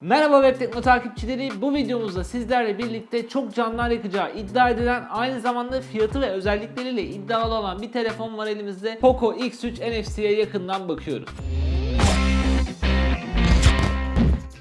Merhaba Web Tekno takipçileri. Bu videomuzda sizlerle birlikte çok canlar yakacağı iddia edilen aynı zamanda fiyatı ve özellikleriyle iddialı olan bir telefon var elimizde. Poco X3 NFC'ye yakından bakıyoruz.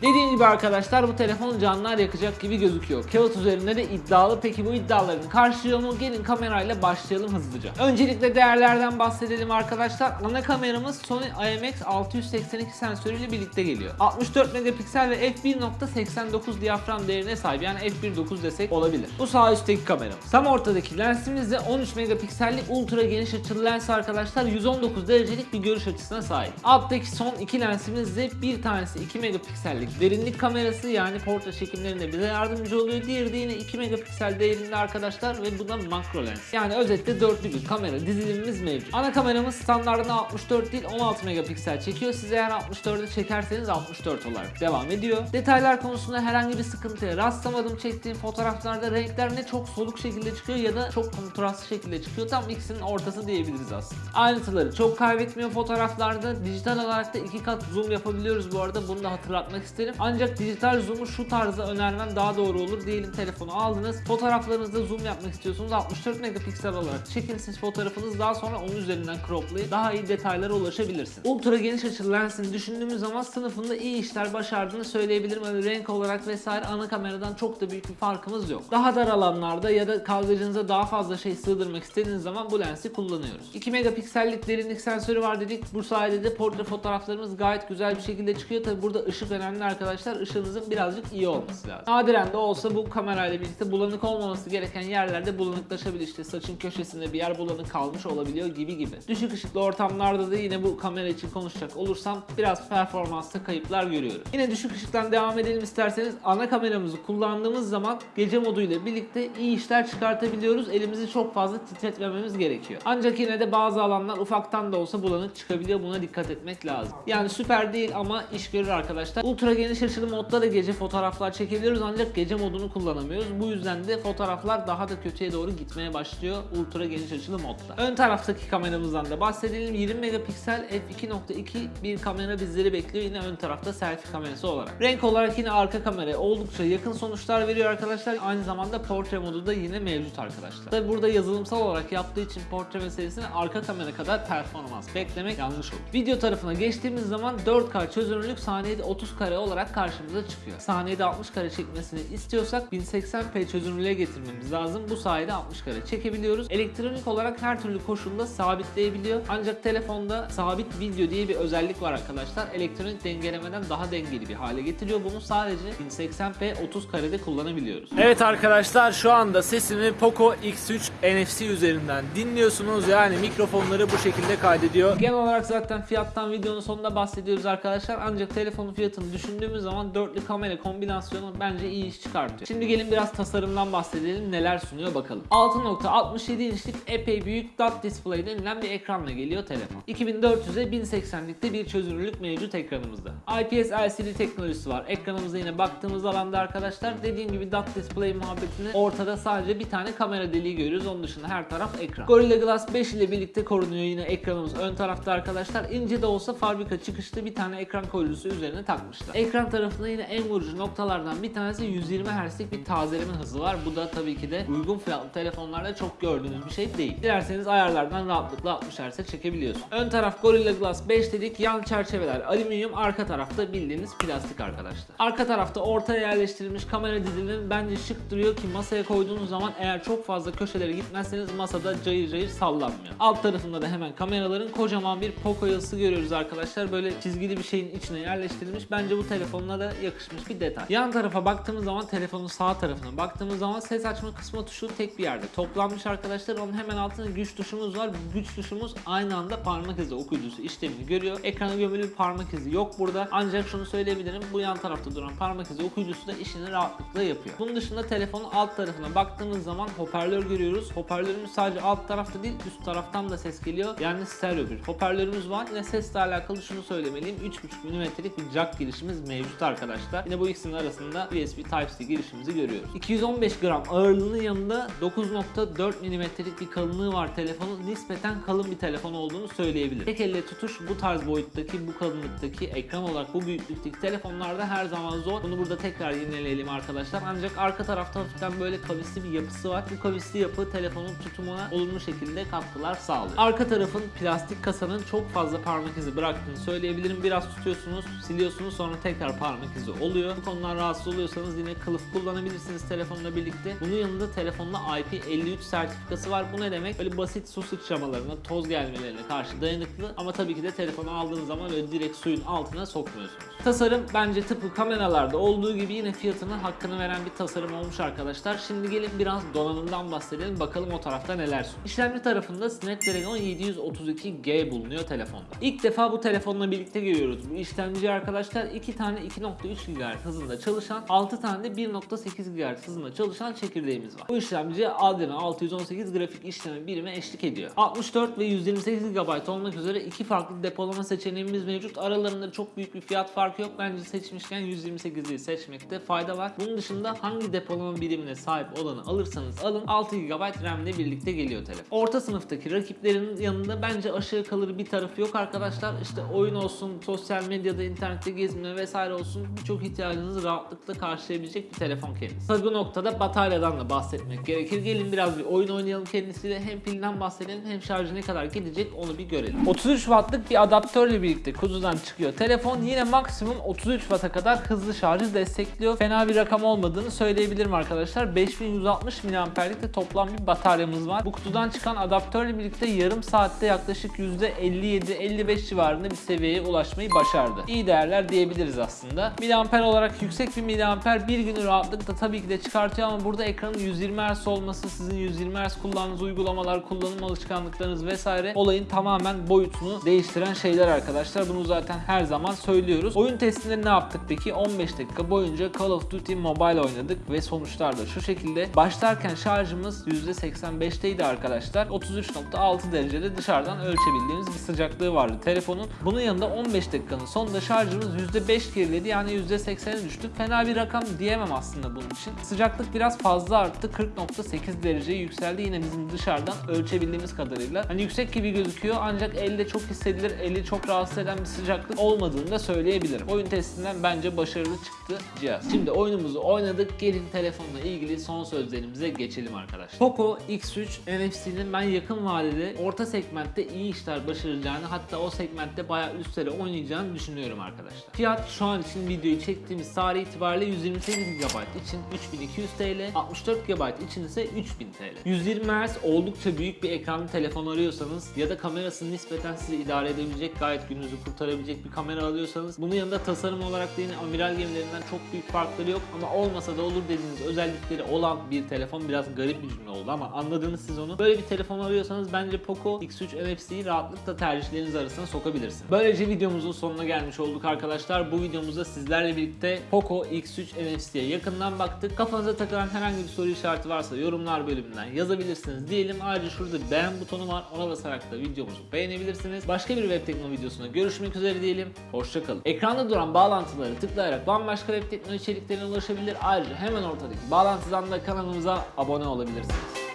Dediğim gibi arkadaşlar bu telefon canlar yakacak gibi gözüküyor. Kağıt üzerinde de iddialı. Peki bu iddiaların karşılıyor mu? Gelin kamerayla başlayalım hızlıca. Öncelikle değerlerden bahsedelim arkadaşlar. Ana kameramız Sony IMX682 sensörüyle birlikte geliyor. 64 megapiksel ve f1.89 diyafram değerine sahip. Yani f1.9 desek olabilir. Bu sağ üstteki kameramız. Tam ortadaki lensimiz de 13 megapiksellik ultra geniş açılı lens arkadaşlar. 119 derecelik bir görüş açısına sahip. Alttaki son iki lensimiz de bir tanesi 2 megapiksellik derinlik kamerası yani portre çekimlerinde bize yardımcı oluyor. Diğeri de yine 2 megapiksel değerinde arkadaşlar ve bu da makro lens. Yani özetle dörtlü bir kamera dizilimimiz mevcut. Ana kameramız standartında 64 değil 16 megapiksel çekiyor. Siz eğer 64'e çekerseniz 64 olarak devam ediyor. Detaylar konusunda herhangi bir sıkıntıya rastlamadım. Çektiğim fotoğraflarda renkler ne çok soluk şekilde çıkıyor ya da çok kontrastlı şekilde çıkıyor. Tam ikisinin ortası diyebiliriz aslında. Ayrıntıları çok kaybetmiyor fotoğraflarda. Dijital olarak da iki kat zoom yapabiliyoruz bu arada. Bunu da hatırlatmak isterim. Ancak dijital zoom'u şu tarzda önermem daha doğru olur. Diyelim telefonu aldınız. Fotoğraflarınızda zoom yapmak istiyorsunuz. 64 megapiksel olarak çekin fotoğrafınız. Daha sonra onun üzerinden croplayıp daha iyi detaylara ulaşabilirsiniz. Ultra geniş açılı lensini düşündüğümüz zaman sınıfında iyi işler başardığını söyleyebilirim. Öyle renk olarak vesaire ana kameradan çok da büyük bir farkımız yok. Daha dar alanlarda ya da kadrajınıza daha fazla şey sığdırmak istediğiniz zaman bu lensi kullanıyoruz. 2 megapiksellik derinlik sensörü var dedik. Bu sayede de portre fotoğraflarımız gayet güzel bir şekilde çıkıyor. Tabi burada ışık önemli arkadaşlar. Işığınızın birazcık iyi olması lazım. Nadiren de olsa bu kamerayla birlikte bulanık olmaması gereken yerlerde bulanıklaşabilir. İşte saçın köşesinde bir yer bulanık kalmış olabiliyor gibi gibi. Düşük ışıklı ortamlarda da yine bu kamera için konuşacak olursam biraz performansta kayıplar görüyorum. Yine düşük ışıktan devam edelim isterseniz. Ana kameramızı kullandığımız zaman gece moduyla birlikte iyi işler çıkartabiliyoruz. Elimizi çok fazla titretmememiz gerekiyor. Ancak yine de bazı alanlar ufaktan da olsa bulanık çıkabiliyor. Buna dikkat etmek lazım. Yani süper değil ama iş görür arkadaşlar. Ultra geniş açılı modda da gece fotoğraflar çekebiliyoruz ancak gece modunu kullanamıyoruz. Bu yüzden de fotoğraflar daha da kötüye doğru gitmeye başlıyor ultra geniş açılı modda. Ön taraftaki kameramızdan da bahsedelim. 20 megapiksel f2.2 bir kamera bizleri bekliyor. Yine ön tarafta selfie kamerası olarak. Renk olarak yine arka kamera oldukça yakın sonuçlar veriyor arkadaşlar. Aynı zamanda portre modu da yine mevcut arkadaşlar. Tabi burada yazılımsal olarak yaptığı için portre meselesine arka kamera kadar performans beklemek yanlış olur. Video tarafına geçtiğimiz zaman 4K çözünürlük saniyede 30 kare olarak karşımıza çıkıyor. Saniyede 60 kare çekmesini istiyorsak 1080p çözünürlüğe getirmemiz lazım. Bu sayede 60 kare çekebiliyoruz. Elektronik olarak her türlü koşulda sabitleyebiliyor. Ancak telefonda sabit video diye bir özellik var arkadaşlar. Elektronik dengelemeden daha dengeli bir hale getiriyor. Bunu sadece 1080p 30 karede kullanabiliyoruz. Evet arkadaşlar şu anda sesimi Poco X3 NFC üzerinden dinliyorsunuz. Yani mikrofonları bu şekilde kaydediyor. Genel olarak zaten fiyattan videonun sonunda bahsediyoruz arkadaşlar. Ancak telefonun fiyatını düşündüğümüz zaman dörtlü kamera kombinasyonu bence iyi iş çıkartıyor. Şimdi gelin biraz tasarımdan bahsedelim. Neler sunuyor bakalım. 6.67 inçlik epey büyük dot display denilen bir ekranla geliyor telefon. 2400'e 1080'likte bir çözünürlük mevcut ekranımızda. IPS LCD teknolojisi var. Ekranımıza yine baktığımız alanda arkadaşlar dediğim gibi dot display muhabbetini ortada sadece bir tane kamera deliği görüyoruz. Onun dışında her taraf ekran. Gorilla Glass 5 ile birlikte korunuyor yine ekranımız ön tarafta arkadaşlar. İnce de olsa fabrika çıkışlı bir tane ekran koruyucusu üzerine takmışlar. Ekran tarafında yine en vurucu noktalardan bir tanesi 120 Hz'lik bir tazeleme hızı var. Bu da tabii ki de uygun fiyatlı telefonlarda çok gördüğünüz bir şey değil. Dilerseniz ayarlardan rahatlıkla 60 Hz'e çekebiliyorsunuz. Ön taraf Gorilla Glass 5 dedik. Yan çerçeveler alüminyum. Arka tarafta bildiğiniz plastik arkadaşlar. Arka tarafta ortaya yerleştirilmiş kamera dizilimi bence şık duruyor ki masaya koyduğunuz zaman eğer çok fazla köşelere gitmezseniz masada cayır cayır sallanmıyor. Alt tarafında da hemen kameraların kocaman bir Poco yazısı görüyoruz arkadaşlar. Böyle çizgili bir şeyin içine yerleştirilmiş. Bence bu telefonla da yakışmış bir detay. Yan tarafa baktığımız zaman telefonun sağ tarafına baktığımız zaman ses açma kısmı tuşu tek bir yerde toplanmış arkadaşlar. Onun hemen altında güç tuşumuz var. Güç tuşumuz aynı anda parmak izi okuyucusu işlemini görüyor. Ekrana gömülü bir parmak izi yok burada. Ancak şunu söyleyebilirim. Bu yan tarafta duran parmak izi okuyucusu da işini rahatlıkla yapıyor. Bunun dışında telefonun alt tarafına baktığımız zaman hoparlör görüyoruz. Hoparlörümüz sadece alt tarafta değil üst taraftan da ses geliyor. Yani stereo bir hoparlörümüz var. Yine sesle alakalı şunu söylemeliyim. 3.5 mm'lik bir jack girişimiz girişimiz mevcut arkadaşlar. Yine bu ikisinin arasında USB Type-C girişimizi görüyoruz. 215 gram ağırlığının yanında 9.4 milimetrelik bir kalınlığı var telefonun. Nispeten kalın bir telefon olduğunu söyleyebilirim. Tek elle tutuş bu tarz boyuttaki, bu kalınlıktaki, ekran olarak bu büyüklükteki telefonlarda her zaman zor. Bunu burada tekrar yineleyelim arkadaşlar. Ancak arka tarafta hafiften böyle kavisli bir yapısı var. Bu kavisli yapı telefonun tutumuna olumlu şekilde katkılar sağlıyor. Arka tarafın plastik kasanın çok fazla parmak izi bıraktığını söyleyebilirim. Biraz tutuyorsunuz, siliyorsunuz sonra tekrar parmak izi oluyor. Bu konudan rahatsız oluyorsanız yine kılıf kullanabilirsiniz telefonla birlikte. Bunun yanında telefonda IP53 sertifikası var. Bu ne demek? Böyle basit su sıçramalarına, toz gelmelerine karşı dayanıklı ama tabii ki de telefonu aldığınız zaman öyle direkt suyun altına sokmuyorsunuz. Tasarım bence tıpkı kameralarda olduğu gibi yine fiyatının hakkını veren bir tasarım olmuş arkadaşlar. Şimdi gelin biraz donanımdan bahsedelim. Bakalım o tarafta neler sunuyor. İşlemci tarafında Snapdragon 732G bulunuyor telefonda. İlk defa bu telefonla birlikte görüyoruz. Bu işlemci arkadaşlar 2 tane 2.3 GHz hızında çalışan, 6 tane de 1.8 GHz hızında çalışan çekirdeğimiz var. Bu işlemci Adreno 618 grafik işleme birimi eşlik ediyor. 64 ve 128 GB olmak üzere iki farklı depolama seçeneğimiz mevcut. Aralarında çok büyük bir fiyat farkı yok. Bence seçmişken 128'i seçmekte fayda var. Bunun dışında hangi depolama birimine sahip olanı alırsanız alın 6 GB RAM ile birlikte geliyor telefon. Orta sınıftaki rakiplerinin yanında bence aşağı kalır bir tarafı yok arkadaşlar. İşte oyun olsun, sosyal medyada, internette gezme vesaire olsun birçok ihtiyacınızı rahatlıkla karşılayabilecek bir telefon kendisi. Tabii bu noktada bataryadan da bahsetmek gerekir. Gelin biraz bir oyun oynayalım kendisiyle. Hem pilden bahsedelim hem şarjı ne kadar gidecek onu bir görelim. 33 wattlık bir adaptörle birlikte kutudan çıkıyor. Telefon yine maksimum 33 watt'a kadar hızlı şarjı destekliyor. Fena bir rakam olmadığını söyleyebilirim arkadaşlar. 5160 mAh'lik de toplam bir bataryamız var. Bu kutudan çıkan adaptörle birlikte yarım saatte yaklaşık %57-55 civarında bir seviyeye ulaşmayı başardı. İyi değerler diyebiliriz aslında. Miliamper olarak yüksek bir miliamper bir günü rahatlıkla tabii ki de çıkartıyor ama burada ekranın 120 Hz olması, sizin 120 Hz kullandığınız uygulamalar, kullanım alışkanlıklarınız vesaire olayın tamamen boyutunu değiştiren şeyler arkadaşlar. Bunu zaten her zaman söylüyoruz. Oyun testinde ne yaptık peki? 15 dakika boyunca Call of Duty Mobile oynadık ve sonuçlar da şu şekilde. Başlarken şarjımız %85'teydi arkadaşlar. 33.6 derecede dışarıdan ölçebildiğimiz bir sıcaklığı vardı telefonun. Bunun yanında 15 dakikanın sonunda şarjımız %5 geriledi yani %80'e düştük. Fena bir rakam diyemem aslında bunun için. Sıcaklık biraz fazla arttı. 40.8 dereceye yükseldi yine bizim dışarıdan ölçebildiğimiz kadarıyla. Hani yüksek gibi gözüküyor ancak elde çok hissedilir, eli çok rahatsız eden bir sıcaklık olmadığını da söyleyebilirim. Oyun testinden bence başarılı çıktı cihaz. Şimdi oyunumuzu oynadık. Gelin telefonla ilgili son sözlerimize geçelim arkadaşlar. Poco X3 NFC'nin ben yakın vadede orta segmentte iyi işler başaracağını hatta o segmentte bayağı üstlere oynayacağını düşünüyorum arkadaşlar. Fiyat şu an için videoyu çektiğimiz tarih itibariyle 128 GB için 3200 TL, 64 GB için ise 3000 TL. 120 Hz oldukça büyük bir ekranlı telefon arıyorsanız ya da kamerası nispeten sizi idare edebilecek, gayet gününüzü kurtarabilecek bir kamera alıyorsanız bunun yanında tasarım olarak da yine amiral gemilerinden çok büyük farkları yok ama olmasa da olur dediğiniz özellikleri olan bir telefon biraz garip bir cümle oldu ama anladığınız siz onu. Böyle bir telefon arıyorsanız bence Poco X3 NFC'yi rahatlıkla tercihleriniz arasına sokabilirsiniz. Böylece videomuzun sonuna gelmiş olduk arkadaşlar. Bu videomuzda sizlerle birlikte Poco X3 NFC'ye yakından baktık. Kafanıza takılan herhangi bir soru işareti varsa yorumlar bölümünden yazabilirsiniz diyelim. Ayrıca şurada beğen butonu var. Ona basarak da videomuzu beğenebilirsiniz. Başka bir web teknoloji videosunda görüşmek üzere diyelim. Hoşçakalın. Ekranda duran bağlantıları tıklayarak bambaşka web teknoloji içeriklerine ulaşabilir. Ayrıca hemen ortadaki bağlantıdan da kanalımıza abone olabilirsiniz.